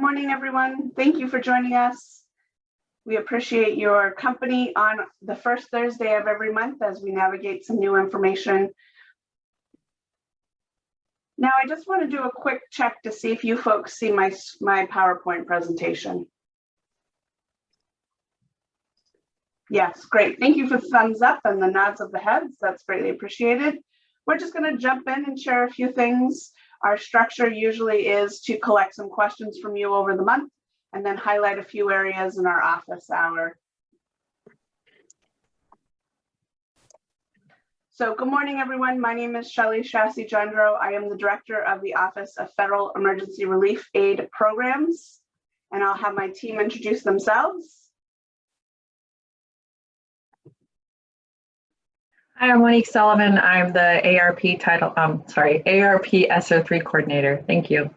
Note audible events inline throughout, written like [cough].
Good morning, everyone. Thank you for joining us. We appreciate your company on the first Thursday of every month as we navigate some new information. Now, I just want to do a quick check to see if you folks see my, my PowerPoint presentation. Yes, great. Thank you for the thumbs up and the nods of the heads. That's greatly appreciated. We're just going to jump in and share a few things. Our structure usually is to collect some questions from you over the month and then highlight a few areas in our office hour. So good morning, everyone. My name is Shelley Chasse-Johndro. I am the director of the Office of Federal Emergency Relief Aid Programs, and I'll have my team introduce themselves. Hi, I'm Monique Sullivan. I'm the ARP title, um, sorry, ARP SO3 coordinator. Thank you.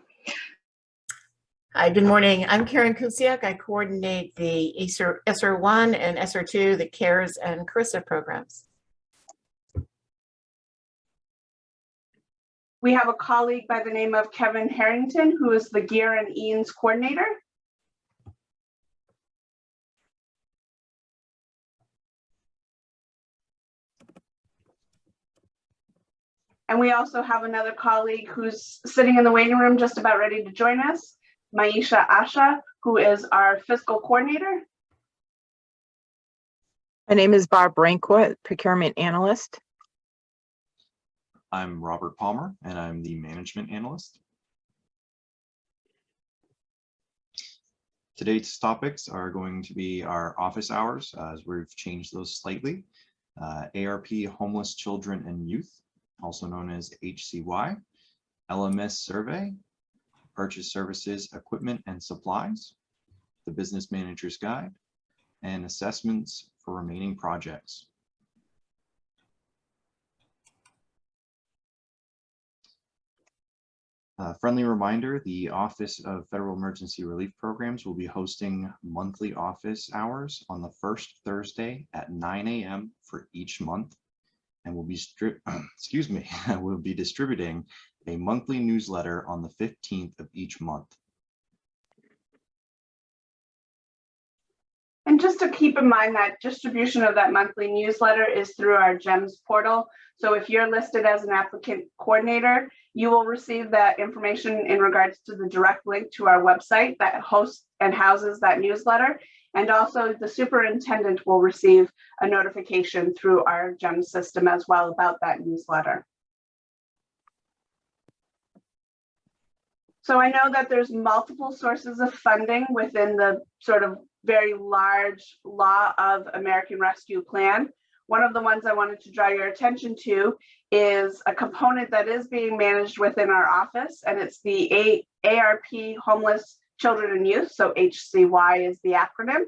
Hi, good morning. I'm Karen Kusiak. I coordinate the ESSER, ESSER1 and ESSER2, the CARES and CRRSA programs. We have a colleague by the name of Kevin Harrington, who is the GEER and EANS coordinator. And we also have another colleague who's sitting in the waiting room just about ready to join us, Maisha Asha, who is our fiscal coordinator. My name is Barb Brankwood, procurement analyst. I'm Robert Palmer and I'm the management analyst. Today's topics are going to be our office hours uh, as we've changed those slightly. Uh, ARP homeless children and youth, also known as HCY, LMS survey, purchase services, equipment and supplies, the business manager's guide, and assessments for remaining projects. Uh, friendly reminder, the Office of Federal Emergency Relief Programs will be hosting monthly office hours on the first Thursday at 9 a.m. for each month. And will be, [clears throat] excuse me, [laughs] we'll be distributing a monthly newsletter on the 15th of each month. And just to keep in mind that distribution of that monthly newsletter is through our GEMS portal. So if you're listed as an applicant coordinator, you will receive that information in regards to the direct link to our website that hosts and houses that newsletter. And also the superintendent will receive a notification through our GEM system as well about that newsletter. So I know that there's multiple sources of funding within the sort of very large law of American Rescue Plan. One of the ones I wanted to draw your attention to is a component that is being managed within our office, and it's the ARP Homeless Children and Youth, so HCY is the acronym,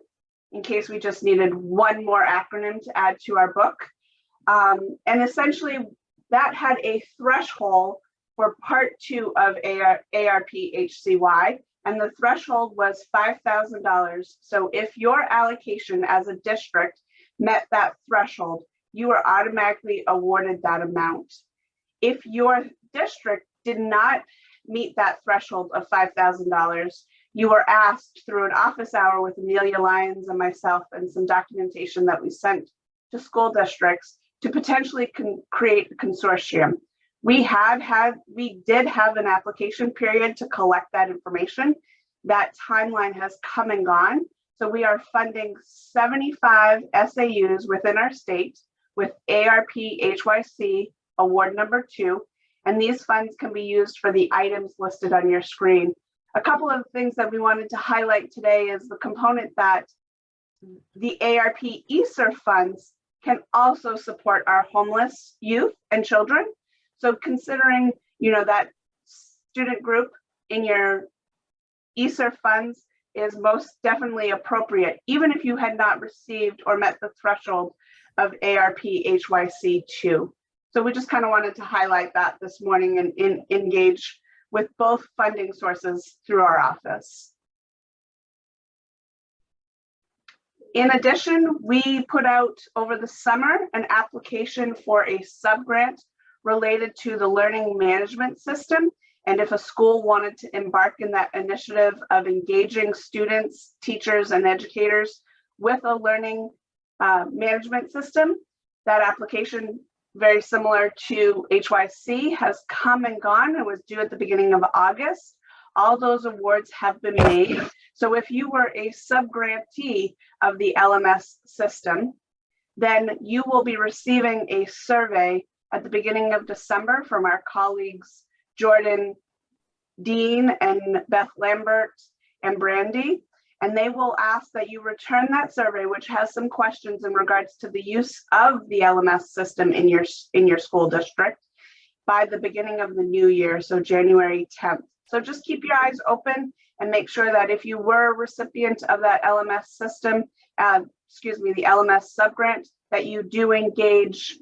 in case we just needed one more acronym to add to our book. Um, and essentially, that had a threshold for part two of AR, ARP HCY, and the threshold was $5,000. So if your allocation as a district met that threshold, you were automatically awarded that amount. If your district did not meet that threshold of $5,000, you were asked through an office hour with Amelia Lyons and myself and some documentation that we sent to school districts to potentially create a consortium. We had had, we did have an application period to collect that information. That timeline has come and gone. So we are funding 75 SAUs within our state with ARP HYC award number two. And these funds can be used for the items listed on your screen. A couple of things that we wanted to highlight today is the component that the ARP ESSER funds can also support our homeless youth and children. So considering, you know, that student group in your ESSER funds is most definitely appropriate, even if you had not received or met the threshold of ARP HYC2. So we just kind of wanted to highlight that this morning and in, engage with both funding sources through our office. In addition, we put out over the summer an application for a subgrant related to the learning management system. And if a school wanted to embark in that initiative of engaging students, teachers, and educators with a learning uh, management system, that application, very similar to HYC, has come and gone. It was due at the beginning of August. All those awards have been made. So if you were a subgrantee of the LMS system, then you will be receiving a survey at the beginning of December from our colleagues Jordan Dean and Beth Lambert and Brandy. And they will ask that you return that survey, which has some questions in regards to the use of the LMS system in your, in your school district by the beginning of the new year, so January 10th. So just keep your eyes open and make sure that if you were a recipient of that LMS system, uh, excuse me, the LMS subgrant, that you do engage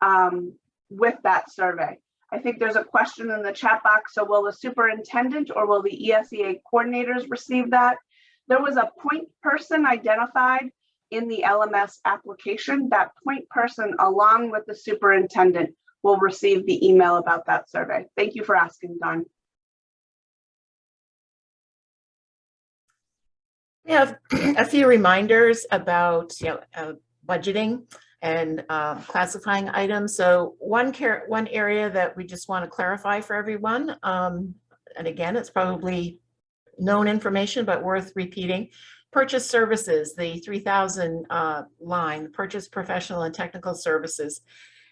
um, with that survey. I think there's a question in the chat box. So will the superintendent or will the ESEA coordinators receive that? There was a point person identified in the LMS application. That point person, along with the superintendent, will receive the email about that survey. Thank you for asking, Don. We have [clears throat] a few reminders about, you know, uh, budgeting and um, classifying items. So one care, one area that we just want to clarify for everyone, um, and again, it's probably known information, but worth repeating. Purchase services, the 3000 uh, line, purchase professional and technical services.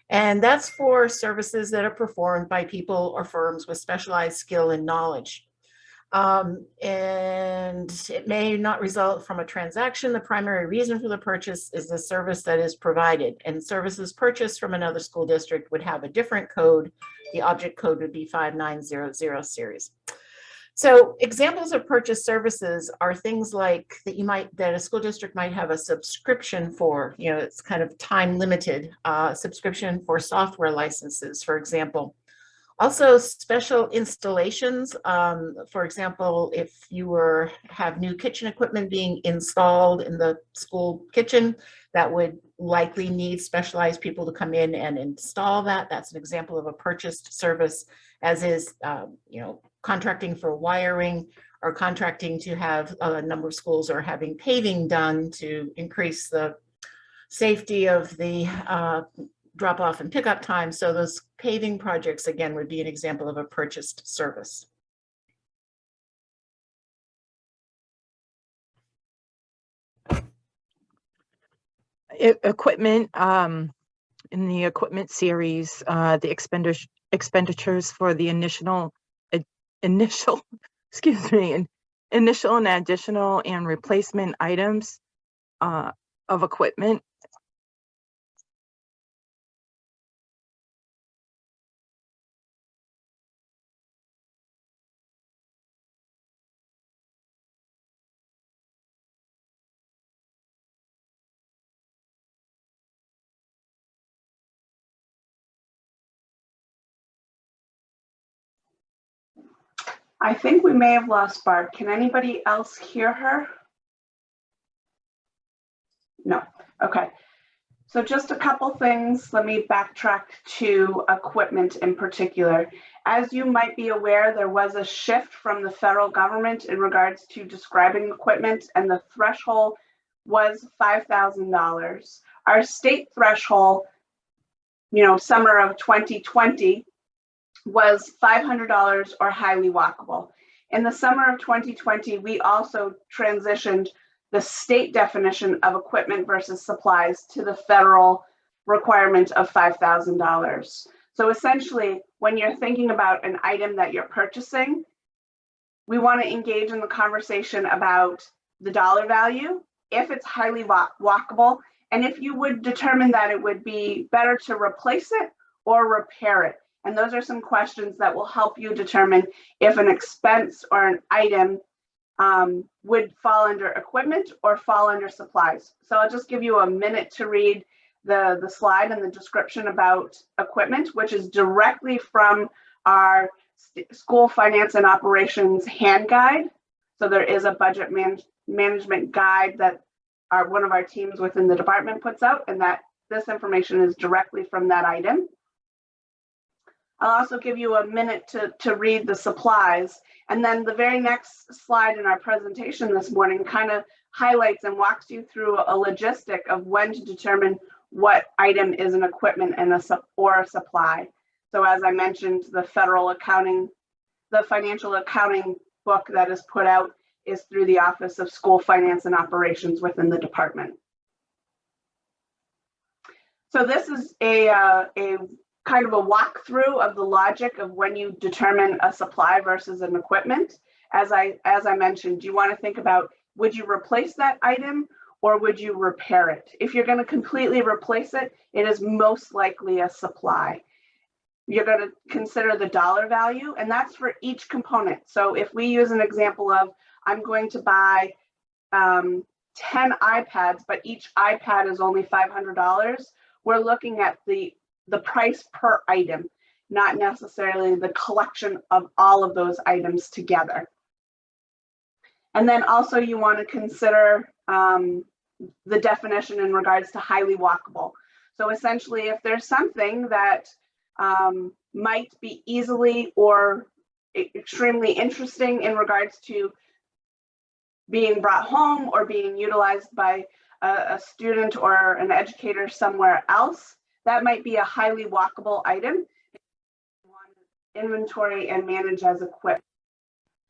And that's for services that are performed by people or firms with specialized skill and knowledge. Um, and it may not result from a transaction. The primary reason for the purchase is the service that is provided and services purchased from another school district would have a different code. The object code would be 5900 series. So examples of purchase services are things like that you might, that a school district might have a subscription for, you know, it's kind of time limited, uh, subscription for software licenses, for example. Also special installations, um, for example, if you were, have new kitchen equipment being installed in the school kitchen, that would likely need specialized people to come in and install that. That's an example of a purchased service, as is, um, you know, contracting for wiring or contracting to have a number of schools are having paving done to increase the safety of the uh, drop off and pickup time. So those paving projects, again, would be an example of a purchased service. Equipment, um, in the equipment series, uh, the expenditures, expenditures for the initial, uh, initial, [laughs] excuse me, in- initial and additional and replacement items, uh, of equipment. I think we may have lost Barb. Can anybody else hear her? No, okay. So just a couple things. Let me backtrack to equipment in particular. As you might be aware, there was a shift from the federal government in regards to describing equipment and the threshold was $5,000. Our state threshold, you know, summer of 2020 was $500 or highly walkable. In the summer of 2020, we also transitioned the state definition of equipment versus supplies to the federal requirement of $5,000. So essentially, when you're thinking about an item that you're purchasing, we want to engage in the conversation about the dollar value, if it's highly wa- walkable, and if you would determine that it would be better to replace it or repair it. And those are some questions that will help you determine if an expense or an item um, would fall under equipment or fall under supplies. So I'll just give you a minute to read the, the slide and the description about equipment, which is directly from our school finance and operations hand guide. So there is a budget man- management guide that our, one of our teams within the department puts out and that this information is directly from that item. I'll also give you a minute to, to read the supplies. And then the very next slide in our presentation this morning kind of highlights and walks you through a logistic of when to determine what item is an equipment and a or a supply. So as I mentioned, the federal accounting, the financial accounting book that is put out is through the Office of School Finance and Operations within the department. So this is a, uh, a kind of a walkthrough of the logic of when you determine a supply versus an equipment. As I, as I mentioned, you want to think about, would you replace that item or would you repair it? If you're going to completely replace it, it is most likely a supply. You're going to consider the dollar value and that's for each component. So if we use an example of, I'm going to buy um, 10 iPads, but each iPad is only $500, we're looking at the, the price per item, not necessarily the collection of all of those items together. And then also you want to consider um, the definition in regards to highly walkable. So essentially, if there's something that um, might be easily or extremely interesting in regards to being brought home or being utilized by a, a student or an educator somewhere else, that might be a highly walkable item. Inventory and manage as equipped.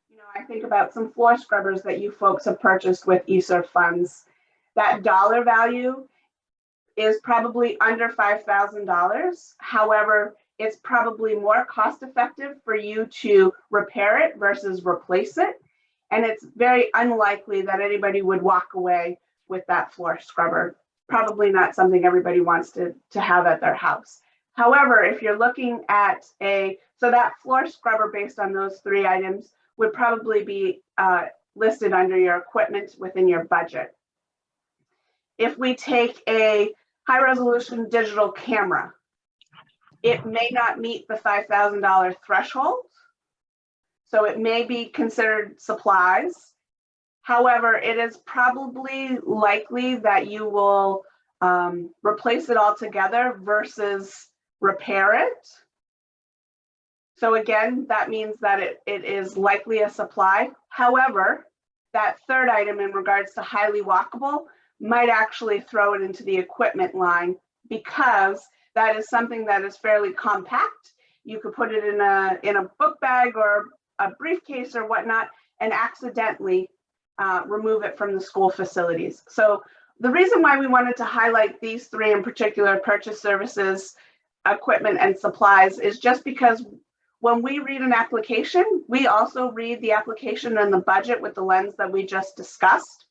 You know, I think about some floor scrubbers that you folks have purchased with ESSER funds. That dollar value is probably under $5,000. However, it's probably more cost effective for you to repair it versus replace it. And it's very unlikely that anybody would walk away with that floor scrubber. Probably not something everybody wants to, to have at their house. However, if you're looking at a, so that floor scrubber based on those three items would probably be uh, listed under your equipment within your budget. If we take a high resolution digital camera, it may not meet the $5,000 threshold. So it may be considered supplies. However, it is probably likely that you will um, replace it altogether versus repair it. So again, that means that it, it is likely a supply. However, that third item in regards to highly walkable might actually throw it into the equipment line because that is something that is fairly compact. You could put it in a, in a book bag or a briefcase or whatnot and accidentally uh, remove it from the school facilities. So the reason why we wanted to highlight these three in particular, purchase services, equipment and supplies is just because when we read an application, we also read the application and the budget with the lens that we just discussed.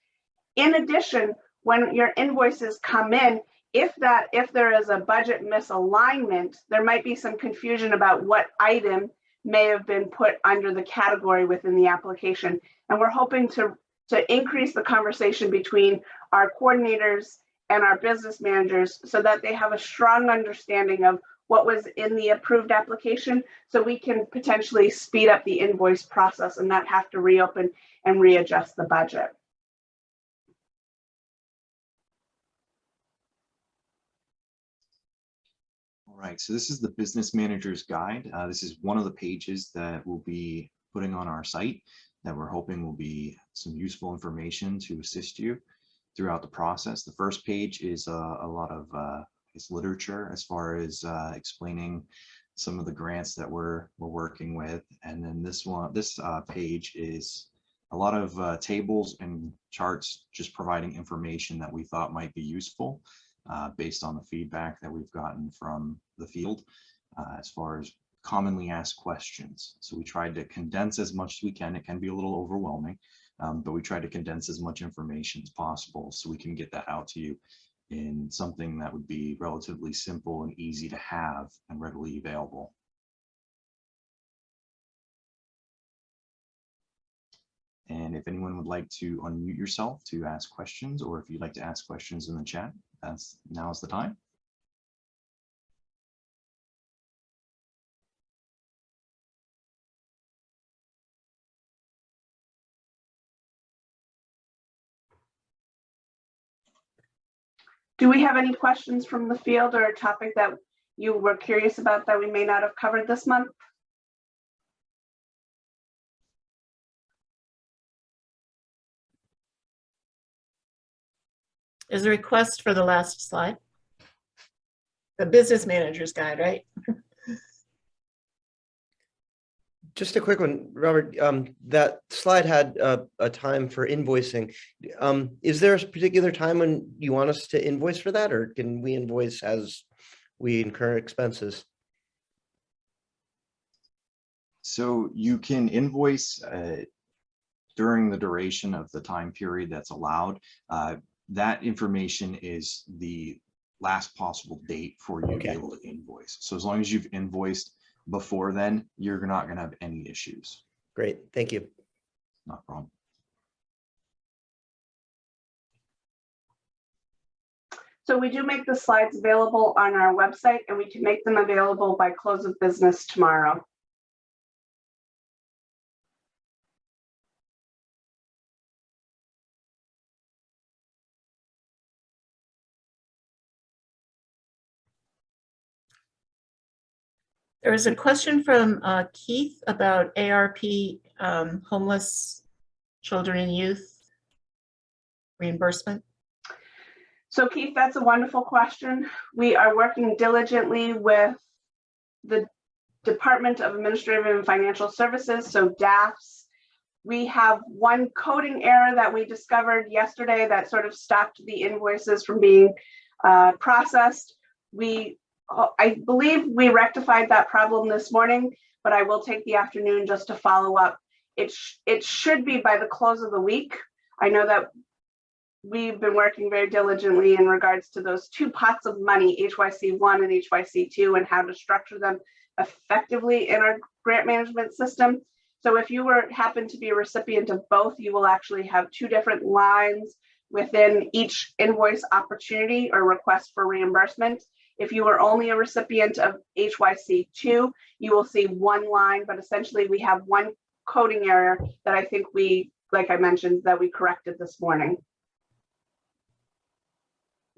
In addition, when your invoices come in, if that if there is a budget misalignment, there might be some confusion about what item may have been put under the category within the application. And we're hoping to, to increase the conversation between our coordinators and our business managers so that they have a strong understanding of what was in the approved application so we can potentially speed up the invoice process and not have to reopen and readjust the budget. All right, so this is the Business Manager's Guide. Uh, this is one of the pages that we'll be putting on our site that we're hoping will be some useful information to assist you throughout the process. The first page is uh, a lot of uh, is literature as far as uh, explaining some of the grants that we're we're working with, and then this one this uh, page is a lot of uh, tables and charts just providing information that we thought might be useful uh, based on the feedback that we've gotten from the field as far as commonly asked questions. So we tried to condense as much as we can. It can be a little overwhelming, um, but we tried to condense as much information as possible so we can get that out to you in something that would be relatively simple and easy to have and readily available. And if anyone would like to unmute yourself to ask questions, or if you'd like to ask questions in the chat, that's now's the time. Do we have any questions from the field or a topic that you were curious about that we may not have covered this month? Is a request for the last slide? The business manager's guide, right? [laughs] Just a quick one, Robert, um, that slide had a, a time for invoicing. Um, is there a particular time when you want us to invoice for that, or can we invoice as we incur expenses? So you can invoice uh, during the duration of the time period that's allowed. Uh, That information is the last possible date for you to be able to invoice. So as long as you've invoiced before then, you're not gonna have any issues. Great, thank you. Not a problem. So we do make the slides available on our website and we can make them available by close of business tomorrow. There is a question from uh, Keith about ARP um, homeless children and youth reimbursement. So Keith, that's a wonderful question. We are working diligently with the Department of Administrative and Financial Services, so DAFs. We have one coding error that we discovered yesterday that sort of stopped the invoices from being uh, processed. We, Oh, I believe we rectified that problem this morning, but I will take the afternoon just to follow up. It, sh- it should be by the close of the week. I know that we've been working very diligently in regards to those two pots of money, HYC one and HYC two, and how to structure them effectively in our grant management system. So if you were happen to be a recipient of both, you will actually have two different lines within each invoice opportunity or request for reimbursement. If you are only a recipient of HYC two, you will see one line, but essentially we have one coding error that I think we, like I mentioned, that we corrected this morning.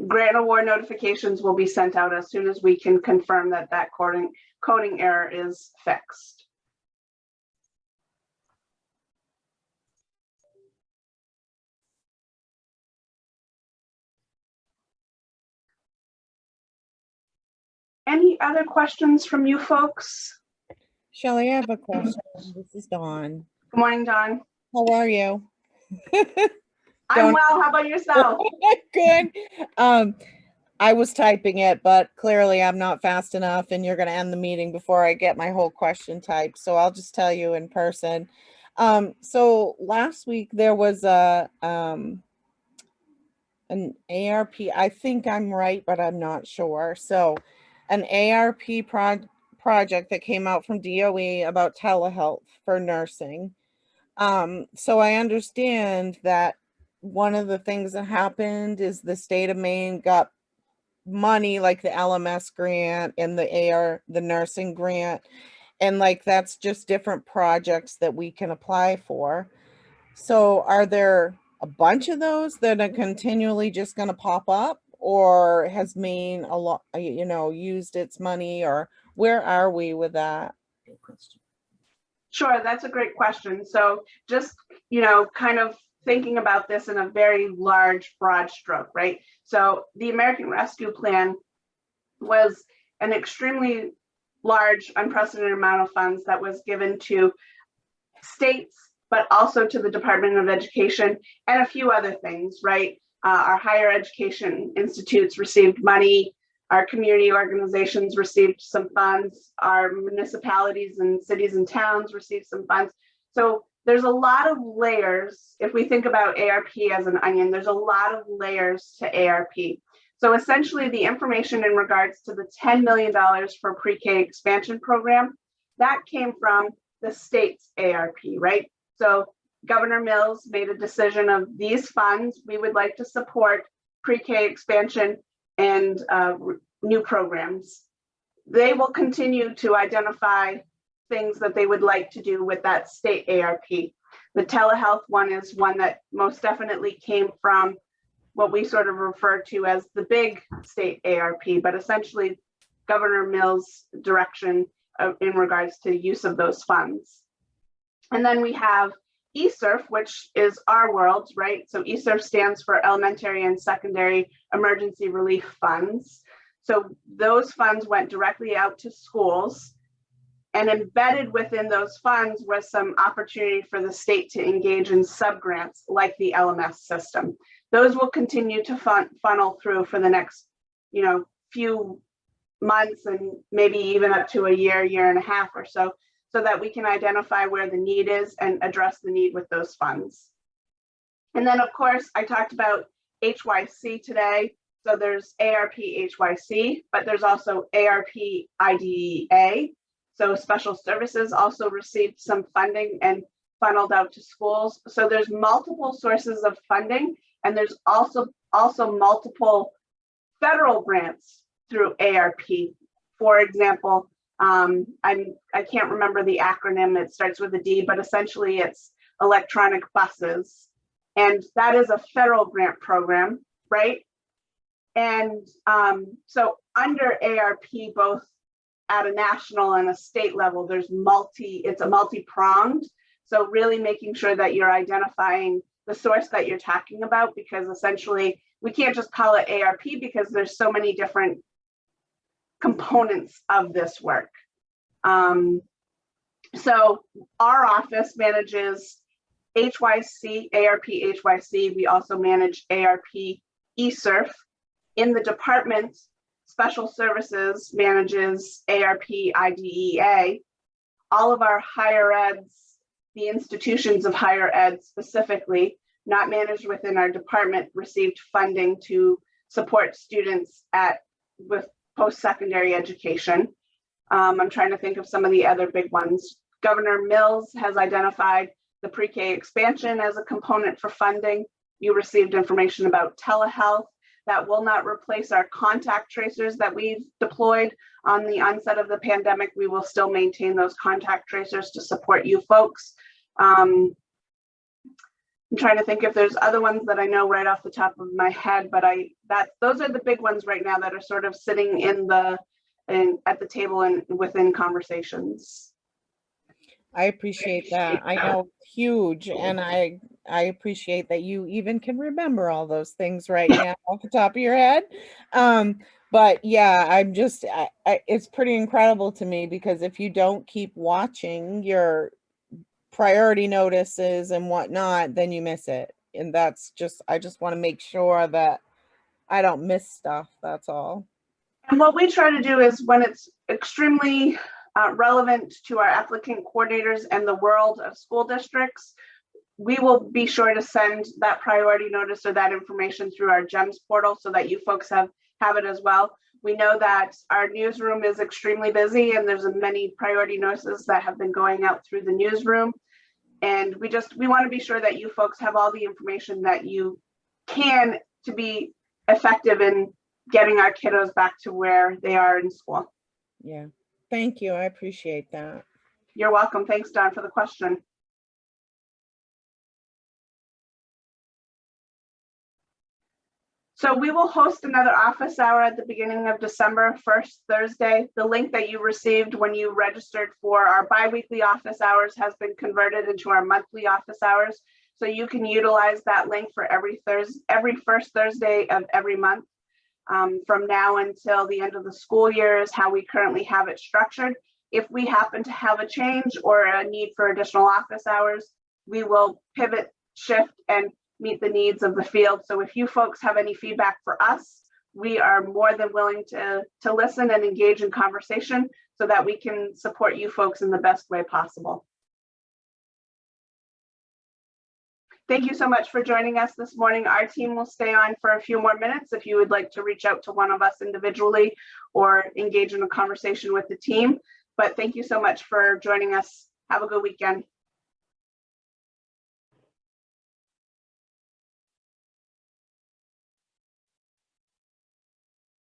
Grant award notifications will be sent out as soon as we can confirm that that coding, coding error is fixed. Any other questions from you folks? Shelley, I have a question. This is Dawn. Good morning, Dawn. How are you? [laughs] I'm well. How about yourself? [laughs] Good. Um, I was typing it, but clearly I'm not fast enough and you're gonna end the meeting before I get my whole question typed. So I'll just tell you in person. Um, so last week there was a, um, an ARP, I think I'm right, but I'm not sure. So an ARP prod, project that came out from DOE about telehealth for nursing. Um, so I understand that one of the things that happened is the state of Maine got money like the LMS grant and the AR, the nursing grant. And like, that's just different projects that we can apply for. So are there a bunch of those that are continually just gonna pop up? Or has Maine a lot, you know, used its money or where are we with that? Sure, that's a great question. So just, you know, kind of thinking about this in a very large, broad stroke, right? So the American Rescue Plan was an extremely large, unprecedented amount of funds that was given to states, but also to the Department of Education and a few other things, right? Uh, our higher education institutes received money, our community organizations received some funds, our municipalities and cities and towns received some funds. So there's a lot of layers. If we think about ARP as an onion, there's a lot of layers to ARP. So essentially the information in regards to the $10 million for pre-K expansion program, that came from the state's ARP, right? So Governor Mills made a decision of these funds, we would like to support pre-K expansion and uh, new programs. They will continue to identify things that they would like to do with that state ARP. The telehealth one is one that most definitely came from what we sort of refer to as the big state ARP, but essentially Governor Mills' direction uh, in regards to use of those funds. And then we have ESSERF, which is our world, right? So E ESSERF stands for Elementary and Secondary Emergency Relief Funds. So those funds went directly out to schools. And embedded within those funds was some opportunity for the state to engage in subgrants like the LMS system. Those will continue to fun funnel through for the next, you know, few months and maybe even up to a year, year and a half or so, so that we can identify where the need is and address the need with those funds. And then, of course, I talked about HYC today. So there's ARP HYC, but there's also ARP IDEA. So special services also received some funding and funneled out to schools. So there's multiple sources of funding and there's also also multiple federal grants through ARP. For example, um, I'm, I can't remember the acronym, it starts with a D, but essentially it's electronic buses. And that is a federal grant program, right? And um, so under ARP, both at a national and a state level, there's multi, it's a multi-pronged. So really making sure that you're identifying the source that you're talking about, because essentially we can't just call it ARP because there's so many different components of this work. Um, so our office manages HYC, ARP HYC. We also manage ARP ESSERF. In the department, Special Services manages ARP IDEA. All of our higher eds, the institutions of higher ed specifically, not managed within our department, received funding to support students at with post-secondary education. Um, I'm trying to think of some of the other big ones. Governor Mills has identified the pre-K expansion as a component for funding. You received information about telehealth that will not replace our contact tracers that we've deployed on the onset of the pandemic. We will still maintain those contact tracers to support you folks. Um, I'm trying to think if there's other ones that I know right off the top of my head, but I that those are the big ones right now that are sort of sitting in the in at the table and within conversations. I appreciate that. I know huge and I, I appreciate that you even can remember all those things right [laughs] now off the top of your head. Um, but yeah, I'm just, I, I, it's pretty incredible to me because if you don't keep watching your priority notices and whatnot, then you miss it. And that's just, I just want to make sure that I don't miss stuff. That's all. And what we try to do is when it's extremely uh, relevant to our applicant coordinators and the world of school districts, we will be sure to send that priority notice or that information through our GEMS portal so that you folks have, have it as well. We know that our newsroom is extremely busy and there's many priority notices that have been going out through the newsroom. And we just, we want to be sure that you folks have all the information that you can to be effective in getting our kiddos back to where they are in school. Yeah. Thank you. I appreciate that. You're welcome. Thanks, Don, for the question. So we will host another office hour at the beginning of December, first Thursday. The link that you received when you registered for our biweekly office hours has been converted into our monthly office hours. So you can utilize that link for every Thursday, every first Thursday of every month. Um, from now until the end of the school year is how we currently have it structured. If we happen to have a change or a need for additional office hours, we will pivot, shift, and meet the needs of the field. So if you folks have any feedback for us, we are more than willing to, to listen and engage in conversation so that we can support you folks in the best way possible. Thank you so much for joining us this morning. Our team will stay on for a few more minutes if you would like to reach out to one of us individually or engage in a conversation with the team. But thank you so much for joining us. Have a good weekend.